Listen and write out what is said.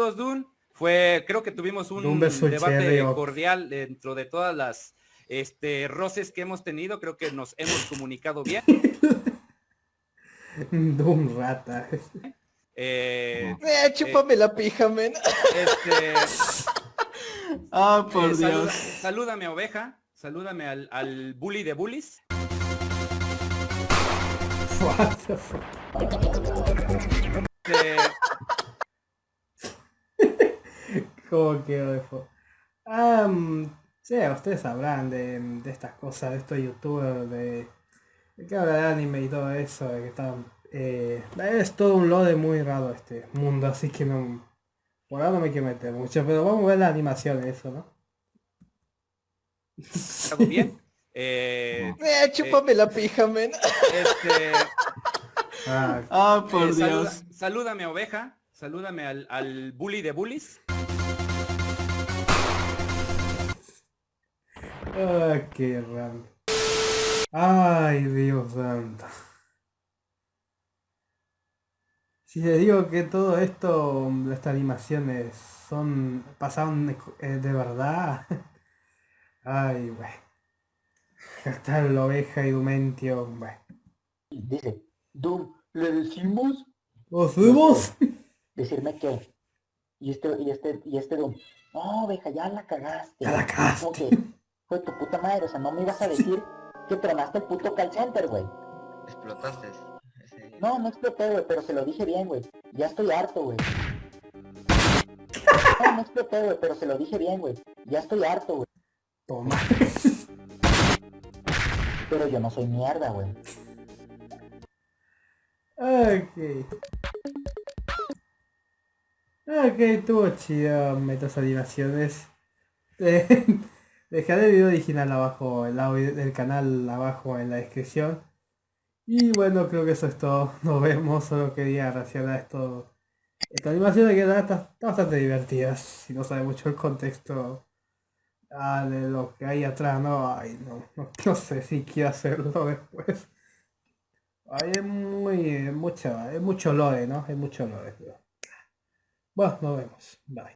Saludos, Dun. Fue, creo que tuvimos un, debate cordial dentro de todas las este, roces que hemos tenido. Creo que nos hemos comunicado bien. Dun rata. Eh, eh, chúpame la pija, men. Este, ah, por eh, Dios. salúdame, oveja. Salúdame al, al bully de bullies. What the fuck? Este, ¿Cómo quedó eso? Ah, mm, sí, ustedes sabrán de, de estas cosas, de estos youtubers, de, de que habla de anime y todo eso, de que están, eh, es todo un lode muy raro este mundo, así que no, por ahora no me quiero meter mucho, pero vamos a ver la animación de eso, ¿no? ¿Algo bien? Eh, Eh, chúpame la pija, men. este, Ah, Ah, por eh, saluda- Dios. salúdame, oveja. Salúdame al, al bully de bullies. Ah, qué raro. Ay, Dios santo. Si les digo que todo esto, estas animaciones son pasaron eh, de verdad. Ay, güey. Hasta la oveja y Dumentio, güey. Dice, Doom, ¿le decimos? ¿Los subimos? Decirme qué. Y este, y este, y este Doom, no, oveja, ya la cagaste. Ya la cagaste. fue tu puta madre, o sea, no me ibas a decir que tronaste el puto call center, güey. Explotaste. ese- No, no exploté, güey, pero se lo dije bien, güey. Ya estoy harto, güey. No, no exploté, güey, pero se lo dije bien, güey. Ya estoy harto, güey. Toma. Pero yo no soy mierda, güey. Ok. Ok, estuvo chido metas animaciones. Eh, Dejaré el video original abajo, el audio del canal abajo en la descripción. Y bueno, creo que eso es todo. Nos vemos, solo quería reaccionar a esto. Esta animación que está, está bastante divertida. Si no sabe mucho el contexto ah, de lo que hay atrás, no, ay, no, no, sé si quiero hacerlo después. Ay, es muy, es mucho, es mucho lore, ¿no? Es mucho lore. pero- Bueno, nos vemos. Bye.